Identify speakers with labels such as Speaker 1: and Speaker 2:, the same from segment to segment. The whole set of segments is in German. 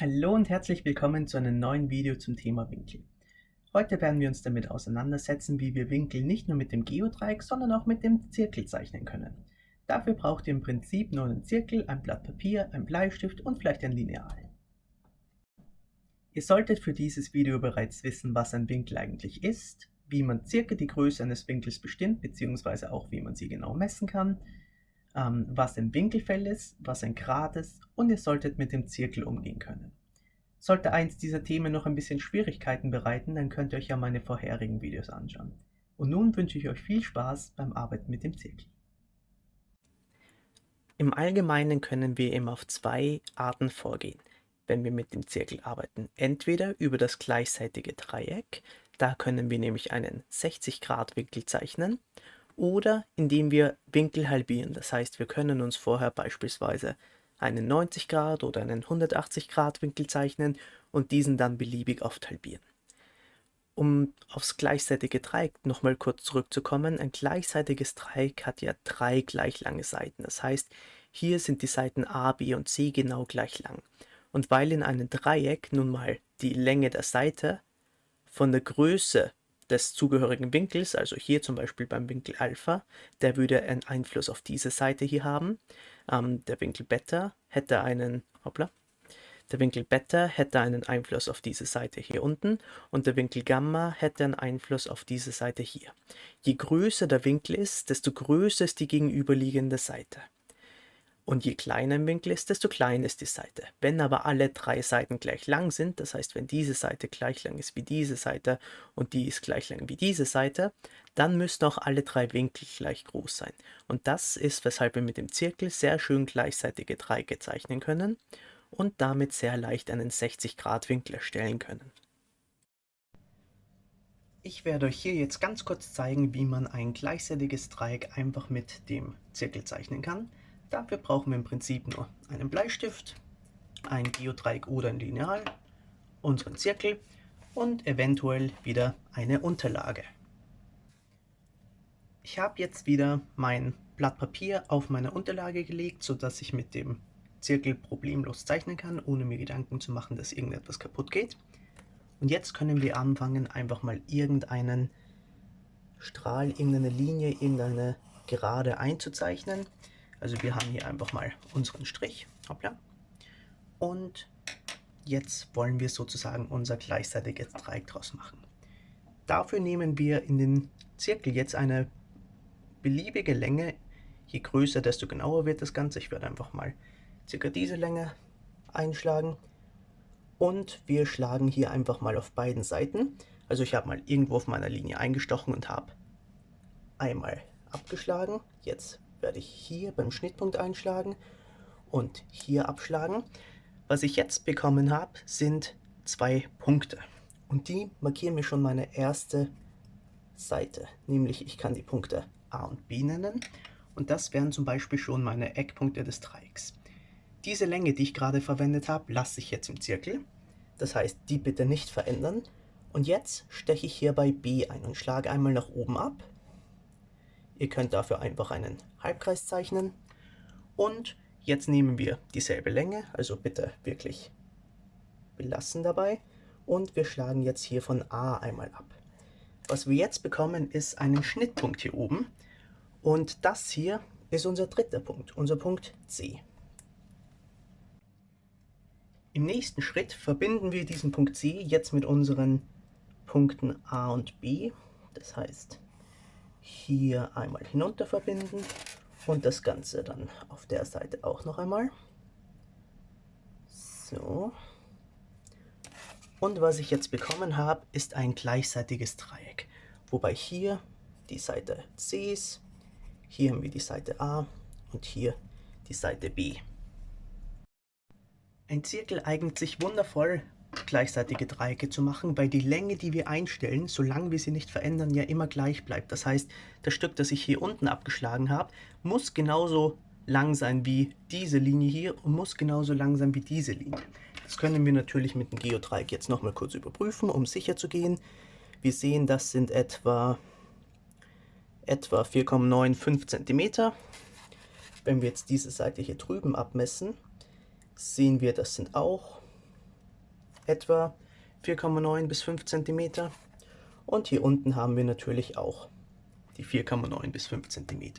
Speaker 1: Hallo und herzlich willkommen zu einem neuen Video zum Thema Winkel. Heute werden wir uns damit auseinandersetzen, wie wir Winkel nicht nur mit dem Geodreieck, sondern auch mit dem Zirkel zeichnen können. Dafür braucht ihr im Prinzip nur einen Zirkel, ein Blatt Papier, ein Bleistift und vielleicht ein Lineal. Ihr solltet für dieses Video bereits wissen, was ein Winkel eigentlich ist, wie man circa die Größe eines Winkels bestimmt, beziehungsweise auch wie man sie genau messen kann, ähm, was ein Winkelfeld ist, was ein Grad ist und ihr solltet mit dem Zirkel umgehen können. Sollte eins dieser Themen noch ein bisschen Schwierigkeiten bereiten, dann könnt ihr euch ja meine vorherigen Videos anschauen. Und nun wünsche ich euch viel Spaß beim Arbeiten mit dem Zirkel. Im Allgemeinen können wir eben auf zwei Arten vorgehen, wenn wir mit dem Zirkel arbeiten. Entweder über das gleichseitige Dreieck, da können wir nämlich einen 60 Grad Winkel zeichnen, oder indem wir Winkel halbieren. Das heißt, wir können uns vorher beispielsweise einen 90 Grad oder einen 180 Grad Winkel zeichnen und diesen dann beliebig oft halbieren. Um aufs gleichseitige Dreieck nochmal kurz zurückzukommen, ein gleichseitiges Dreieck hat ja drei gleich lange Seiten. Das heißt, hier sind die Seiten A, B und C genau gleich lang. Und weil in einem Dreieck nun mal die Länge der Seite von der Größe des zugehörigen Winkels, also hier zum Beispiel beim Winkel Alpha, der würde einen Einfluss auf diese Seite hier haben. Ähm, der Winkel Beta hätte einen, hoppla, der Winkel Beta hätte einen Einfluss auf diese Seite hier unten und der Winkel Gamma hätte einen Einfluss auf diese Seite hier. Je größer der Winkel ist, desto größer ist die gegenüberliegende Seite. Und je kleiner ein Winkel ist, desto kleiner ist die Seite. Wenn aber alle drei Seiten gleich lang sind, das heißt, wenn diese Seite gleich lang ist wie diese Seite und die ist gleich lang wie diese Seite, dann müssen auch alle drei Winkel gleich groß sein. Und das ist, weshalb wir mit dem Zirkel sehr schön gleichseitige Dreiecke zeichnen können und damit sehr leicht einen 60 Grad Winkel erstellen können. Ich werde euch hier jetzt ganz kurz zeigen, wie man ein gleichseitiges Dreieck einfach mit dem Zirkel zeichnen kann. Dafür brauchen wir im Prinzip nur einen Bleistift, ein Geodreieck oder ein Lineal, unseren Zirkel und eventuell wieder eine Unterlage. Ich habe jetzt wieder mein Blatt Papier auf meine Unterlage gelegt, sodass ich mit dem Zirkel problemlos zeichnen kann, ohne mir Gedanken zu machen, dass irgendetwas kaputt geht. Und jetzt können wir anfangen, einfach mal irgendeinen Strahl, irgendeine Linie, irgendeine Gerade einzuzeichnen. Also wir haben hier einfach mal unseren Strich. Hoppla. Und jetzt wollen wir sozusagen unser gleichseitiges Dreieck draus machen. Dafür nehmen wir in den Zirkel jetzt eine beliebige Länge. Je größer, desto genauer wird das Ganze. Ich werde einfach mal circa diese Länge einschlagen. Und wir schlagen hier einfach mal auf beiden Seiten. Also ich habe mal irgendwo auf meiner Linie eingestochen und habe einmal abgeschlagen. Jetzt werde ich hier beim Schnittpunkt einschlagen und hier abschlagen. Was ich jetzt bekommen habe, sind zwei Punkte. Und die markieren mir schon meine erste Seite. Nämlich ich kann die Punkte A und B nennen. Und das wären zum Beispiel schon meine Eckpunkte des Dreiecks. Diese Länge, die ich gerade verwendet habe, lasse ich jetzt im Zirkel. Das heißt, die bitte nicht verändern. Und jetzt steche ich hier bei B ein und schlage einmal nach oben ab Ihr könnt dafür einfach einen Halbkreis zeichnen. Und jetzt nehmen wir dieselbe Länge, also bitte wirklich belassen dabei. Und wir schlagen jetzt hier von A einmal ab. Was wir jetzt bekommen, ist einen Schnittpunkt hier oben. Und das hier ist unser dritter Punkt, unser Punkt C. Im nächsten Schritt verbinden wir diesen Punkt C jetzt mit unseren Punkten A und B. Das heißt, hier einmal hinunter verbinden und das Ganze dann auf der Seite auch noch einmal. So. Und was ich jetzt bekommen habe, ist ein gleichseitiges Dreieck. Wobei hier die Seite C ist, hier haben wir die Seite A und hier die Seite B. Ein Zirkel eignet sich wundervoll gleichseitige Dreiecke zu machen, weil die Länge, die wir einstellen, solange wir sie nicht verändern, ja immer gleich bleibt. Das heißt, das Stück, das ich hier unten abgeschlagen habe, muss genauso lang sein wie diese Linie hier und muss genauso lang sein wie diese Linie. Das können wir natürlich mit dem Geodreieck jetzt nochmal kurz überprüfen, um sicher zu gehen. Wir sehen, das sind etwa, etwa 4,95 cm. Wenn wir jetzt diese Seite hier drüben abmessen, sehen wir, das sind auch etwa 4,9 bis 5 cm. Und hier unten haben wir natürlich auch die 4,9 bis 5 cm.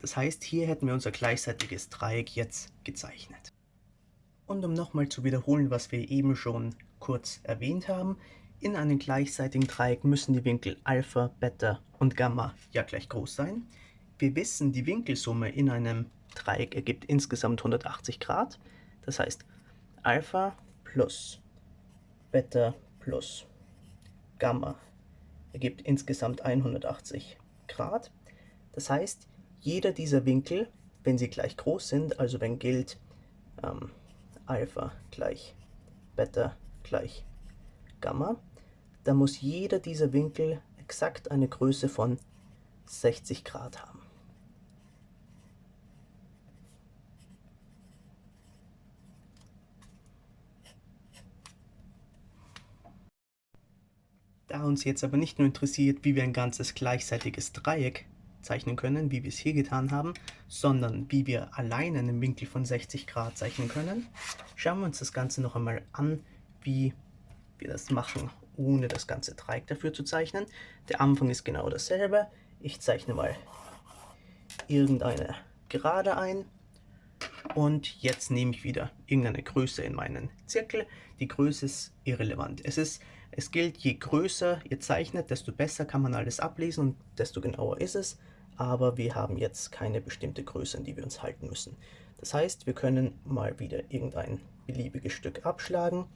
Speaker 1: Das heißt, hier hätten wir unser gleichseitiges Dreieck jetzt gezeichnet. Und um nochmal zu wiederholen, was wir eben schon kurz erwähnt haben, in einem gleichseitigen Dreieck müssen die Winkel Alpha, Beta und Gamma ja gleich groß sein. Wir wissen, die Winkelsumme in einem Dreieck ergibt insgesamt 180 Grad. Das heißt, Alpha plus Beta plus Gamma ergibt insgesamt 180 Grad. Das heißt, jeder dieser Winkel, wenn sie gleich groß sind, also wenn gilt ähm, Alpha gleich Beta gleich Gamma, dann muss jeder dieser Winkel exakt eine Größe von 60 Grad haben. Da uns jetzt aber nicht nur interessiert, wie wir ein ganzes gleichseitiges Dreieck zeichnen können, wie wir es hier getan haben, sondern wie wir allein einen Winkel von 60 Grad zeichnen können, schauen wir uns das Ganze noch einmal an, wie wir das machen, ohne das ganze Dreieck dafür zu zeichnen. Der Anfang ist genau dasselbe. Ich zeichne mal irgendeine Gerade ein und jetzt nehme ich wieder irgendeine Größe in meinen Zirkel. Die Größe ist irrelevant. Es ist es gilt, je größer ihr zeichnet, desto besser kann man alles ablesen und desto genauer ist es. Aber wir haben jetzt keine bestimmte Größe, an die wir uns halten müssen. Das heißt, wir können mal wieder irgendein beliebiges Stück abschlagen.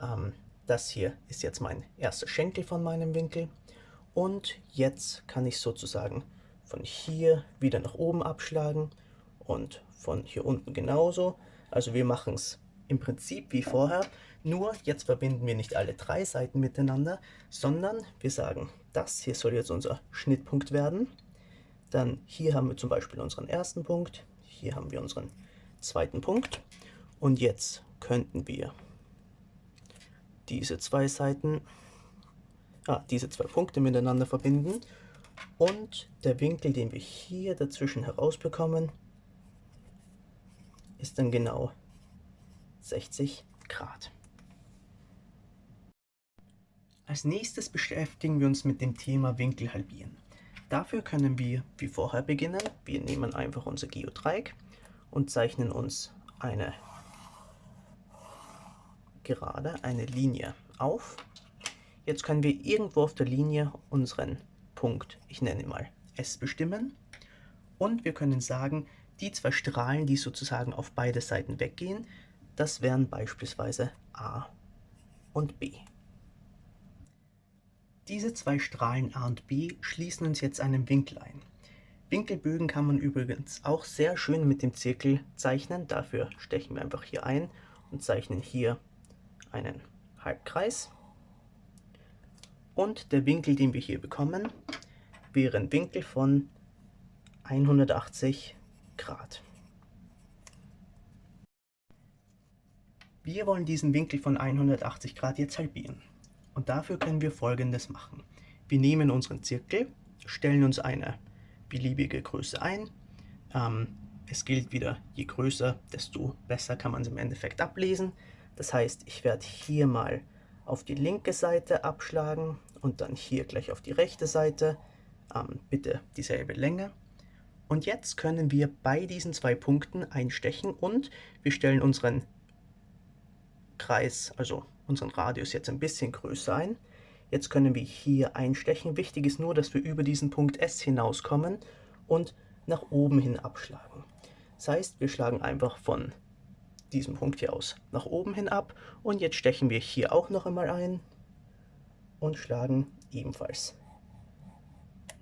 Speaker 1: Ähm, das hier ist jetzt mein erster Schenkel von meinem Winkel. Und jetzt kann ich sozusagen von hier wieder nach oben abschlagen und von hier unten genauso. Also wir machen es im Prinzip wie vorher, nur jetzt verbinden wir nicht alle drei Seiten miteinander, sondern wir sagen, das hier soll jetzt unser Schnittpunkt werden. Dann hier haben wir zum Beispiel unseren ersten Punkt, hier haben wir unseren zweiten Punkt. Und jetzt könnten wir diese zwei Seiten, ah, diese zwei Punkte miteinander verbinden. Und der Winkel, den wir hier dazwischen herausbekommen, ist dann genau 60 Grad. Als nächstes beschäftigen wir uns mit dem Thema Winkel halbieren. Dafür können wir wie vorher beginnen. Wir nehmen einfach unser Geodreieck und zeichnen uns eine Gerade, eine Linie auf. Jetzt können wir irgendwo auf der Linie unseren Punkt, ich nenne ihn mal S, bestimmen. Und wir können sagen, die zwei Strahlen, die sozusagen auf beide Seiten weggehen, das wären beispielsweise A und B. Diese zwei Strahlen A und B schließen uns jetzt einen Winkel ein. Winkelbögen kann man übrigens auch sehr schön mit dem Zirkel zeichnen. Dafür stechen wir einfach hier ein und zeichnen hier einen Halbkreis. Und der Winkel, den wir hier bekommen, wäre ein Winkel von 180 Grad. Wir wollen diesen Winkel von 180 Grad jetzt halbieren. Und dafür können wir folgendes machen. Wir nehmen unseren Zirkel, stellen uns eine beliebige Größe ein. Ähm, es gilt wieder, je größer, desto besser kann man es im Endeffekt ablesen. Das heißt, ich werde hier mal auf die linke Seite abschlagen und dann hier gleich auf die rechte Seite. Ähm, bitte dieselbe Länge. Und jetzt können wir bei diesen zwei Punkten einstechen und wir stellen unseren Kreis, also unseren Radius jetzt ein bisschen größer ein. Jetzt können wir hier einstechen. Wichtig ist nur, dass wir über diesen Punkt S hinauskommen und nach oben hin abschlagen. Das heißt, wir schlagen einfach von diesem Punkt hier aus nach oben hin ab und jetzt stechen wir hier auch noch einmal ein und schlagen ebenfalls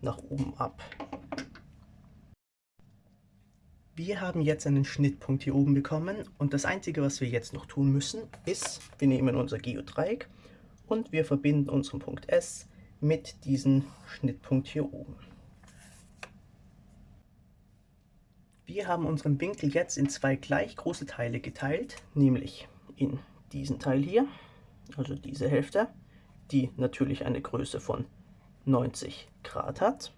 Speaker 1: nach oben ab. Wir haben jetzt einen Schnittpunkt hier oben bekommen und das einzige, was wir jetzt noch tun müssen, ist, wir nehmen unser Geodreieck und wir verbinden unseren Punkt S mit diesem Schnittpunkt hier oben. Wir haben unseren Winkel jetzt in zwei gleich große Teile geteilt, nämlich in diesen Teil hier, also diese Hälfte, die natürlich eine Größe von 90 Grad hat.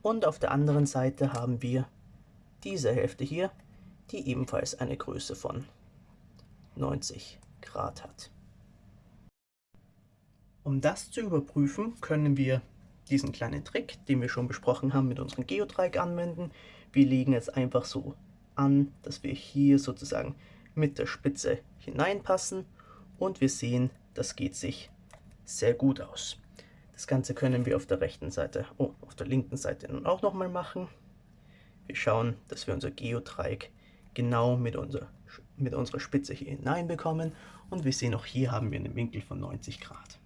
Speaker 1: Und auf der anderen Seite haben wir diese Hälfte hier, die ebenfalls eine Größe von 90 Grad hat. Um das zu überprüfen, können wir diesen kleinen Trick, den wir schon besprochen haben, mit unserem Geodreieck anwenden. Wir legen es einfach so an, dass wir hier sozusagen mit der Spitze hineinpassen und wir sehen, das geht sich sehr gut aus. Das Ganze können wir auf der rechten Seite, oh, auf der linken Seite nun auch nochmal machen. Wir schauen, dass wir unser Geodreieck genau mit, unser, mit unserer Spitze hier hineinbekommen und wir sehen auch hier haben wir einen Winkel von 90 Grad.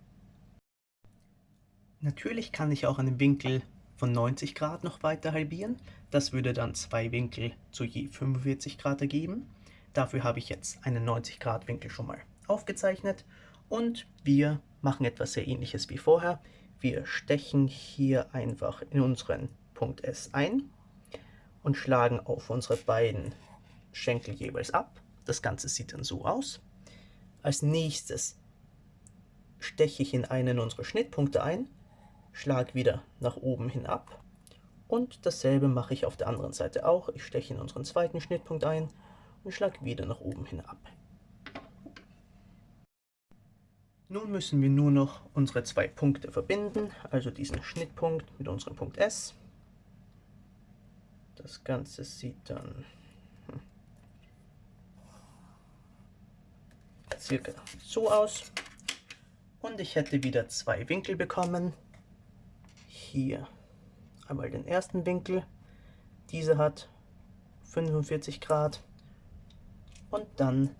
Speaker 1: Natürlich kann ich auch einen Winkel von 90 Grad noch weiter halbieren. Das würde dann zwei Winkel zu je 45 Grad ergeben. Dafür habe ich jetzt einen 90 Grad Winkel schon mal aufgezeichnet und wir machen etwas sehr ähnliches wie vorher. Wir stechen hier einfach in unseren Punkt S ein und schlagen auf unsere beiden Schenkel jeweils ab. Das Ganze sieht dann so aus. Als nächstes steche ich in einen unserer Schnittpunkte ein Schlag wieder nach oben hin ab. Und dasselbe mache ich auf der anderen Seite auch. Ich steche in unseren zweiten Schnittpunkt ein und schlage wieder nach oben hin ab. Nun müssen wir nur noch unsere zwei Punkte verbinden, also diesen Schnittpunkt mit unserem Punkt S. Das Ganze sieht dann hm, circa so aus. Und ich hätte wieder zwei Winkel bekommen hier einmal den ersten Winkel. Diese hat 45 Grad. Und dann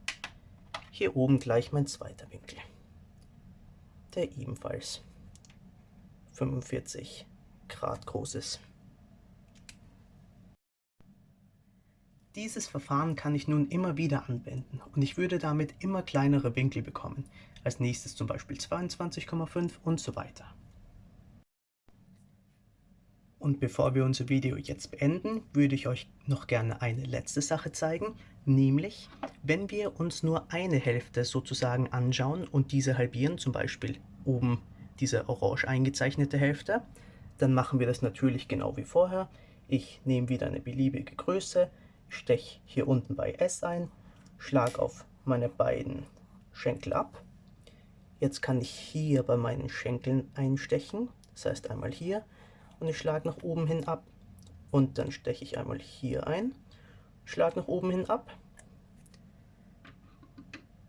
Speaker 1: hier oben gleich mein zweiter Winkel, der ebenfalls 45 Grad groß ist. Dieses Verfahren kann ich nun immer wieder anwenden und ich würde damit immer kleinere Winkel bekommen, als nächstes zum Beispiel 22,5 und so weiter. Und bevor wir unser Video jetzt beenden, würde ich euch noch gerne eine letzte Sache zeigen, nämlich wenn wir uns nur eine Hälfte sozusagen anschauen und diese halbieren, zum Beispiel oben diese orange eingezeichnete Hälfte, dann machen wir das natürlich genau wie vorher. Ich nehme wieder eine beliebige Größe, steche hier unten bei S ein, schlage auf meine beiden Schenkel ab. Jetzt kann ich hier bei meinen Schenkeln einstechen, das heißt einmal hier und ich schlage nach oben hin ab und dann steche ich einmal hier ein, schlage nach oben hin ab.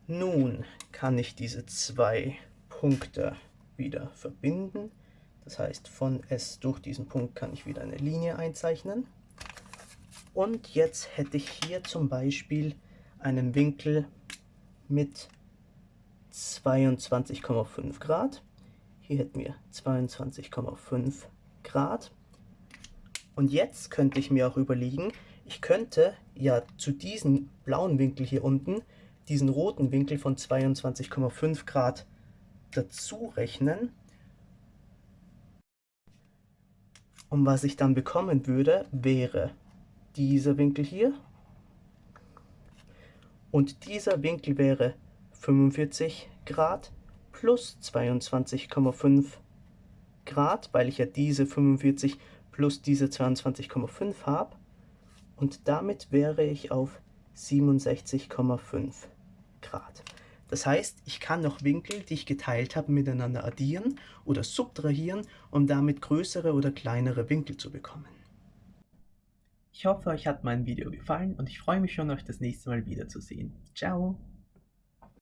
Speaker 1: Nun kann ich diese zwei Punkte wieder verbinden. Das heißt, von S durch diesen Punkt kann ich wieder eine Linie einzeichnen. Und jetzt hätte ich hier zum Beispiel einen Winkel mit 22,5 Grad. Hier hätten wir 22,5 Grad. Und jetzt könnte ich mir auch überlegen, ich könnte ja zu diesem blauen Winkel hier unten diesen roten Winkel von 22,5 Grad dazu rechnen. Und was ich dann bekommen würde, wäre dieser Winkel hier. Und dieser Winkel wäre 45 Grad plus 22,5 Grad. Weil ich ja diese 45 plus diese 22,5 habe. Und damit wäre ich auf 67,5 Grad. Das heißt, ich kann noch Winkel, die ich geteilt habe, miteinander addieren oder subtrahieren, um damit größere oder kleinere Winkel zu bekommen. Ich hoffe, euch hat mein Video gefallen und ich freue mich schon, euch das nächste Mal wiederzusehen. Ciao!